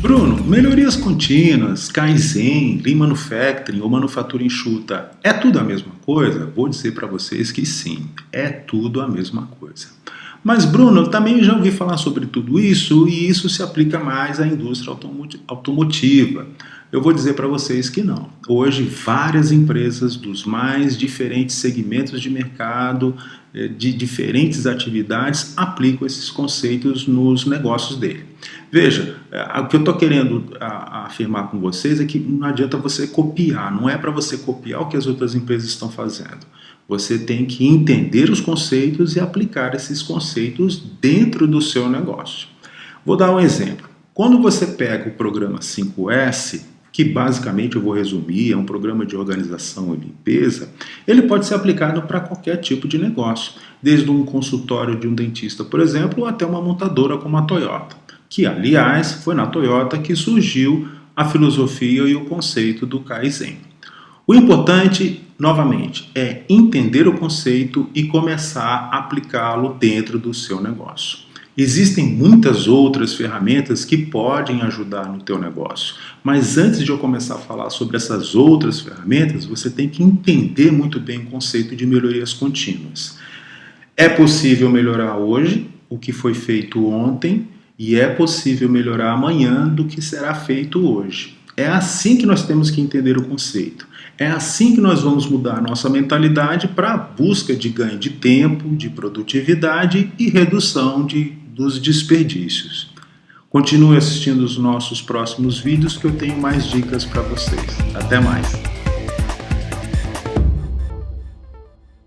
Bruno, melhorias contínuas, Kaizen, Lean Manufacturing ou manufatura enxuta, é tudo a mesma coisa? Vou dizer para vocês que sim, é tudo a mesma coisa. Mas Bruno, eu também já ouvi falar sobre tudo isso e isso se aplica mais à indústria automotiva. Eu vou dizer para vocês que não. Hoje, várias empresas dos mais diferentes segmentos de mercado, eh, de diferentes atividades, aplicam esses conceitos nos negócios dele. Veja, eh, o que eu estou querendo afirmar com vocês é que não adianta você copiar, não é para você copiar o que as outras empresas estão fazendo. Você tem que entender os conceitos e aplicar esses conceitos dentro do seu negócio. Vou dar um exemplo. Quando você pega o programa 5S, que basicamente eu vou resumir, é um programa de organização e limpeza, ele pode ser aplicado para qualquer tipo de negócio, desde um consultório de um dentista, por exemplo, até uma montadora como a Toyota, que aliás foi na Toyota que surgiu a filosofia e o conceito do Kaizen. O importante, novamente, é entender o conceito e começar a aplicá-lo dentro do seu negócio. Existem muitas outras ferramentas que podem ajudar no teu negócio, mas antes de eu começar a falar sobre essas outras ferramentas, você tem que entender muito bem o conceito de melhorias contínuas. É possível melhorar hoje o que foi feito ontem e é possível melhorar amanhã do que será feito hoje. É assim que nós temos que entender o conceito. É assim que nós vamos mudar nossa mentalidade para a busca de ganho de tempo, de produtividade e redução de dos desperdícios. Continue assistindo os nossos próximos vídeos que eu tenho mais dicas para vocês. Até mais!